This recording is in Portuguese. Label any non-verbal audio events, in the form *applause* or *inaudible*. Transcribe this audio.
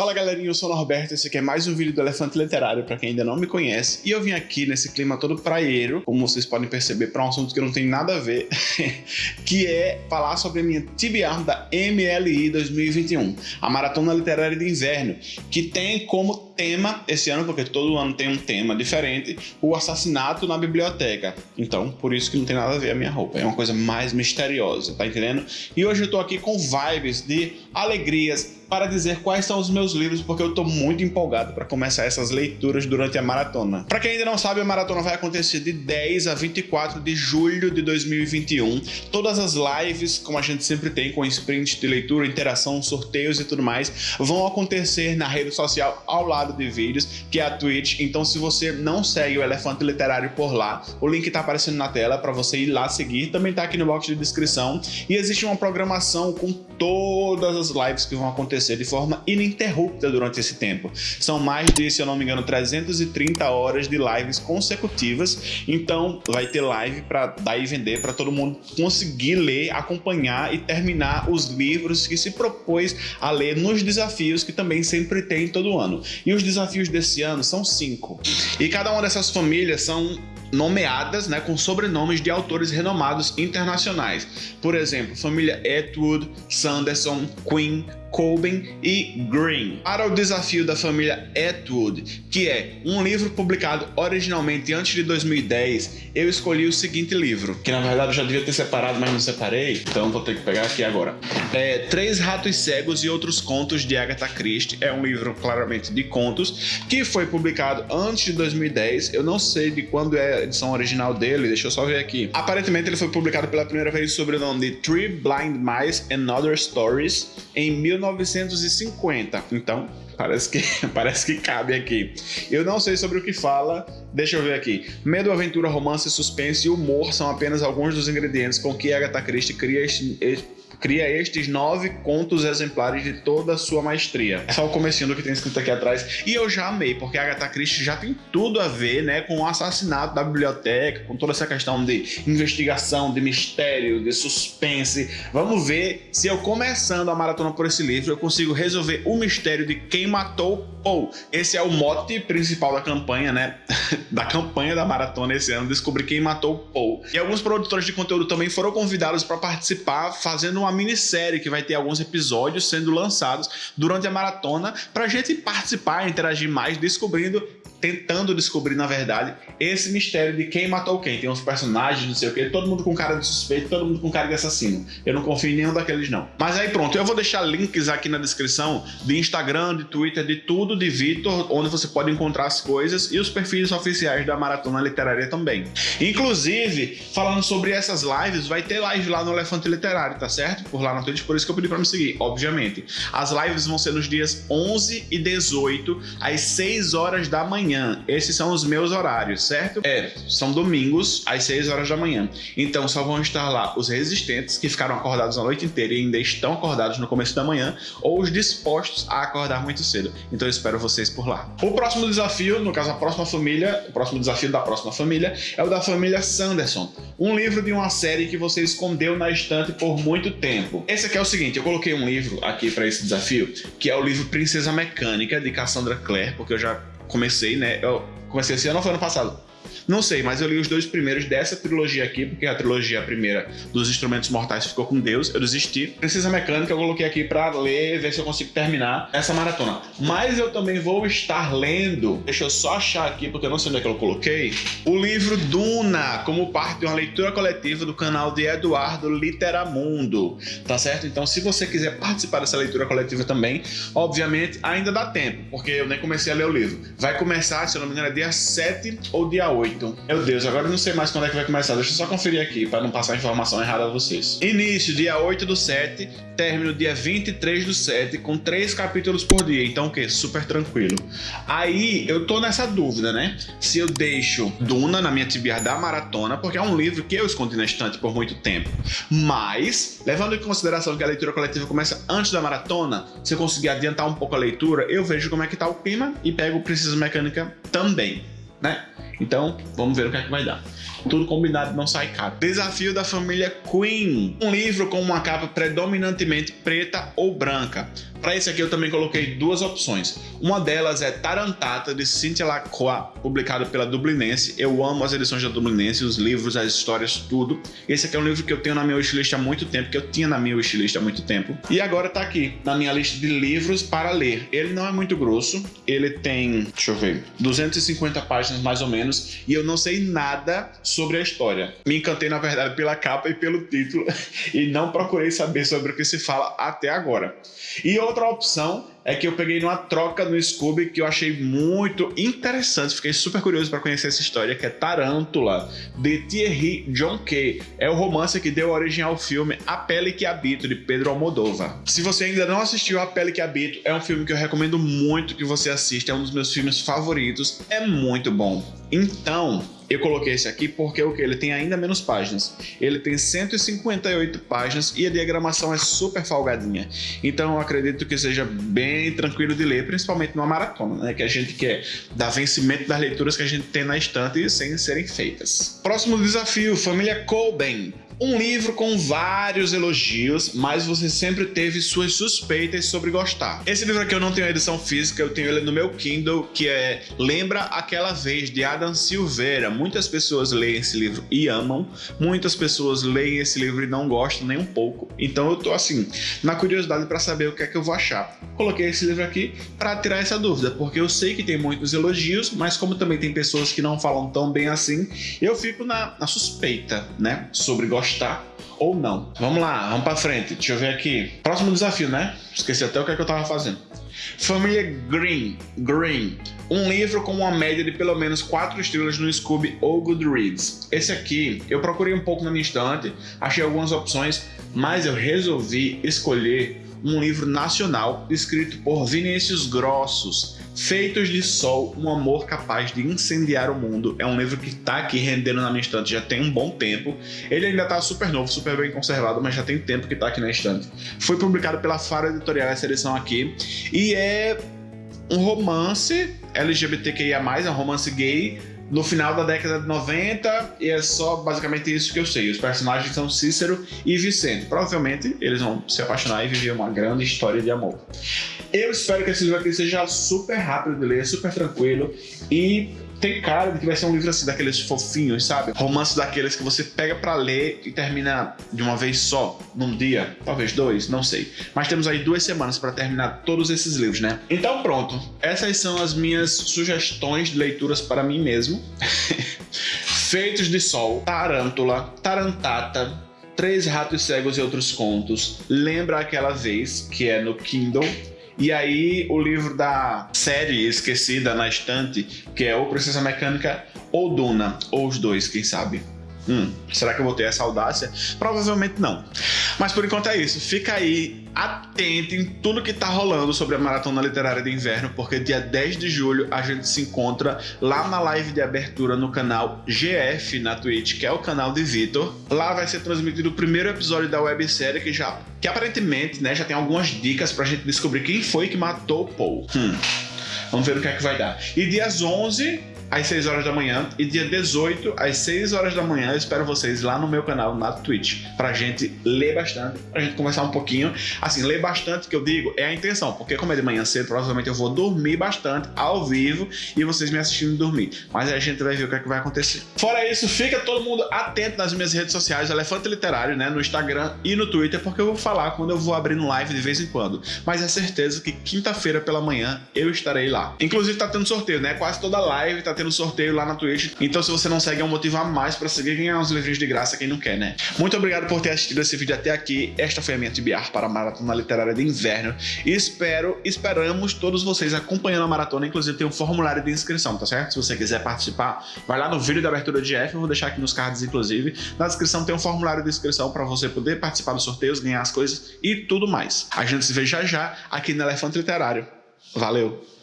Fala galerinha, eu sou o Norberto, esse aqui é mais um vídeo do Elefante Literário para quem ainda não me conhece e eu vim aqui nesse clima todo praieiro, como vocês podem perceber, para um assunto que não tem nada a ver, *laughs* que é falar sobre a minha TBR da MLI 2021, a Maratona Literária de Inverno, que tem como tema esse ano, porque todo ano tem um tema diferente, o assassinato na biblioteca. Então, por isso que não tem nada a ver a minha roupa, é uma coisa mais misteriosa, tá entendendo? E hoje eu tô aqui com vibes de alegrias, para dizer quais são os meus livros, porque eu estou muito empolgado para começar essas leituras durante a maratona. Para quem ainda não sabe, a maratona vai acontecer de 10 a 24 de julho de 2021. Todas as lives, como a gente sempre tem, com sprint de leitura, interação, sorteios e tudo mais, vão acontecer na rede social ao lado de vídeos, que é a Twitch. Então, se você não segue o Elefante Literário por lá, o link está aparecendo na tela para você ir lá seguir. Também está aqui no box de descrição. E existe uma programação com todas as lives que vão acontecer acontecer de forma ininterrupta durante esse tempo. São mais de, se eu não me engano, 330 horas de lives consecutivas, então vai ter live para dar e vender para todo mundo conseguir ler, acompanhar e terminar os livros que se propôs a ler nos desafios que também sempre tem todo ano. E os desafios desse ano são cinco. E cada uma dessas famílias são nomeadas né, com sobrenomes de autores renomados internacionais. Por exemplo, família Atwood, Sanderson, Quinn, Coben e Green. Para o desafio da família Atwood, que é um livro publicado originalmente antes de 2010, eu escolhi o seguinte livro, que na verdade eu já devia ter separado, mas não separei, então vou ter que pegar aqui agora. É Três Ratos Cegos e Outros Contos de Agatha Christie. É um livro claramente de contos, que foi publicado antes de 2010. Eu não sei de quando é a edição original dele, deixa eu só ver aqui. Aparentemente ele foi publicado pela primeira vez sob o nome de Three Blind Mice and Other Stories em 19 1950. Então, parece que, *laughs* parece que cabe aqui. Eu não sei sobre o que fala, deixa eu ver aqui. Medo, aventura, romance, suspense e humor são apenas alguns dos ingredientes com que Agatha Christie cria este, cria estes nove contos exemplares de toda a sua maestria. É só o comecinho do que tem escrito aqui atrás. E eu já amei, porque a Agatha Christie já tem tudo a ver né, com o assassinato da biblioteca, com toda essa questão de investigação, de mistério, de suspense. Vamos ver se eu começando a maratona por esse livro, eu consigo resolver o mistério de quem matou Paul. Esse é o mote principal da campanha, né? *laughs* da campanha da maratona esse ano, descobrir quem matou Paul. E alguns produtores de conteúdo também foram convidados para participar, fazendo uma uma minissérie que vai ter alguns episódios sendo lançados durante a maratona para a gente participar, interagir mais, descobrindo tentando descobrir, na verdade, esse mistério de quem matou quem. Tem uns personagens, não sei o que, todo mundo com cara de suspeito, todo mundo com cara de assassino. Eu não confio em nenhum daqueles, não. Mas aí pronto, eu vou deixar links aqui na descrição de Instagram, de Twitter, de tudo de Vitor, onde você pode encontrar as coisas e os perfis oficiais da Maratona Literária também. Inclusive, falando sobre essas lives, vai ter live lá no Elefante Literário, tá certo? Por lá na Twitch, por isso que eu pedi pra me seguir, obviamente. As lives vão ser nos dias 11 e 18, às 6 horas da manhã manhã. Esses são os meus horários, certo? É, são domingos às 6 horas da manhã. Então só vão estar lá os resistentes que ficaram acordados a noite inteira e ainda estão acordados no começo da manhã, ou os dispostos a acordar muito cedo. Então eu espero vocês por lá. O próximo desafio, no caso a próxima família, o próximo desafio da próxima família é o da família Sanderson. Um livro de uma série que você escondeu na estante por muito tempo. Esse aqui é o seguinte, eu coloquei um livro aqui para esse desafio, que é o livro Princesa Mecânica, de Cassandra Clare, porque eu já comecei, né? Eu comecei esse ano ou foi ano passado? Não sei, mas eu li os dois primeiros dessa trilogia aqui, porque a trilogia primeira dos Instrumentos Mortais ficou com Deus, eu desisti. Precisa Mecânica eu coloquei aqui para ler, ver se eu consigo terminar essa maratona. Mas eu também vou estar lendo, deixa eu só achar aqui, porque eu não sei onde é que eu coloquei, o livro Duna, como parte de uma leitura coletiva do canal de Eduardo Literamundo, tá certo? Então se você quiser participar dessa leitura coletiva também, obviamente ainda dá tempo, porque eu nem comecei a ler o livro. Vai começar, se eu não me engano, é dia 7 ou dia 8 8. Meu Deus, agora eu não sei mais quando é que vai começar. Deixa eu só conferir aqui para não passar informação errada a vocês. Início, dia 8 do 7. Término, dia 23 do 7, com 3 capítulos por dia. Então o que? Super tranquilo. Aí eu tô nessa dúvida, né? Se eu deixo Duna na minha TBR da maratona, porque é um livro que eu escondi na estante por muito tempo. Mas, levando em consideração que a leitura coletiva começa antes da maratona, se eu conseguir adiantar um pouco a leitura, eu vejo como é que tá o clima e pego o Precisa Mecânica também, né? Então, vamos ver o que é que vai dar. Tudo combinado não sai caro. Desafio da família Queen. Um livro com uma capa predominantemente preta ou branca. Para esse aqui eu também coloquei duas opções. Uma delas é Tarantata, de Cynthia Lacroix, publicado pela Dublinense. Eu amo as edições da Dublinense, os livros, as histórias, tudo. Esse aqui é um livro que eu tenho na minha wishlist há muito tempo, que eu tinha na minha wishlist há muito tempo. E agora tá aqui, na minha lista de livros para ler. Ele não é muito grosso, ele tem, deixa eu ver, 250 páginas mais ou menos, e eu não sei nada sobre a história. Me encantei, na verdade, pela capa e pelo título, *laughs* e não procurei saber sobre o que se fala até agora. E outra opção é que eu peguei numa troca no Scooby que eu achei muito interessante, fiquei super curioso para conhecer essa história, que é Tarântula, de Thierry John Kay. É o romance que deu origem ao filme A Pele que Habito, de Pedro Almodóvar. Se você ainda não assistiu A Pele que Habito, é um filme que eu recomendo muito que você assista, é um dos meus filmes favoritos, é muito bom. Então, eu coloquei esse aqui porque o que ele tem ainda menos páginas. Ele tem 158 páginas e a diagramação é super folgadinha. Então eu acredito que seja bem tranquilo de ler, principalmente numa maratona, né? Que a gente quer dar vencimento das leituras que a gente tem na estante sem serem feitas. Próximo desafio, família Colben. Um livro com vários elogios, mas você sempre teve suas suspeitas sobre gostar. Esse livro aqui eu não tenho edição física, eu tenho ele no meu Kindle, que é Lembra Aquela Vez, de Adam Silveira. Muitas pessoas leem esse livro e amam, muitas pessoas leem esse livro e não gostam nem um pouco. Então eu tô assim, na curiosidade para saber o que é que eu vou achar. Coloquei esse livro aqui para tirar essa dúvida, porque eu sei que tem muitos elogios, mas como também tem pessoas que não falam tão bem assim, eu fico na, na suspeita, né, sobre gostar gostar ou não. Vamos lá, vamos pra frente. Deixa eu ver aqui. Próximo desafio, né? Esqueci até o que, é que eu tava fazendo. Família Green, Green, um livro com uma média de pelo menos 4 estrelas no Scooby ou Goodreads. Esse aqui, eu procurei um pouco na minha estante, achei algumas opções, mas eu resolvi escolher um livro nacional escrito por Vinícius Grossos, Feitos de Sol, um amor capaz de incendiar o mundo. É um livro que está aqui rendendo na minha estante já tem um bom tempo. Ele ainda está super novo, super bem conservado, mas já tem tempo que está aqui na estante. Foi publicado pela Faro Editorial essa edição aqui e é um romance LGBTQIA+, é um romance gay no final da década de 90 e é só basicamente isso que eu sei. Os personagens são Cícero e Vicente. Provavelmente eles vão se apaixonar e viver uma grande história de amor. Eu espero que esse livro aqui seja super rápido de ler, super tranquilo e tem cara de que vai ser um livro assim, daqueles fofinhos, sabe? Romance daqueles que você pega para ler e termina de uma vez só, num dia, talvez dois, não sei. Mas temos aí duas semanas para terminar todos esses livros, né? Então pronto, essas são as minhas sugestões de leituras para mim mesmo. *laughs* Feitos de Sol, Tarântula, Tarantata, Três Ratos Cegos e Outros Contos, Lembra Aquela Vez, que é no Kindle, e aí o livro da série esquecida na estante, que é ou Princesa Mecânica ou Duna, ou os dois, quem sabe. Hum, será que eu vou ter essa audácia? Provavelmente não. Mas por enquanto é isso. Fica aí atento em tudo que tá rolando sobre a Maratona Literária de Inverno, porque dia 10 de julho a gente se encontra lá na live de abertura no canal GF na Twitch, que é o canal de Vitor. Lá vai ser transmitido o primeiro episódio da websérie que já que aparentemente, né, já tem algumas dicas pra gente descobrir quem foi que matou o Paul. Hum. Vamos ver o que é que vai dar. E dias 11 às 6 horas da manhã e dia 18 às 6 horas da manhã eu espero vocês lá no meu canal na Twitch pra gente ler bastante, pra gente conversar um pouquinho. Assim, ler bastante que eu digo é a intenção, porque como é de manhã cedo, provavelmente eu vou dormir bastante ao vivo e vocês me assistindo dormir. Mas aí a gente vai ver o que é que vai acontecer. Fora isso, fica todo mundo atento nas minhas redes sociais, Elefante Literário, né, no Instagram e no Twitter, porque eu vou falar quando eu vou abrindo live de vez em quando. Mas é certeza que quinta-feira pela manhã eu estarei lá. Inclusive tá tendo sorteio, né? Quase toda live tá tendo sorteio lá na Twitch. Então, se você não segue, é um motivo a mais para seguir ganhar uns livrinhos de graça, quem não quer, né? Muito obrigado por ter assistido esse vídeo até aqui. Esta foi a minha TBR para a Maratona Literária de Inverno. E espero, esperamos todos vocês acompanhando a maratona. Inclusive, tem um formulário de inscrição, tá certo? Se você quiser participar, vai lá no vídeo da abertura de F, eu vou deixar aqui nos cards, inclusive. Na descrição tem um formulário de inscrição para você poder participar dos sorteios, ganhar as coisas e tudo mais. A gente se vê já já aqui no Elefante Literário. Valeu!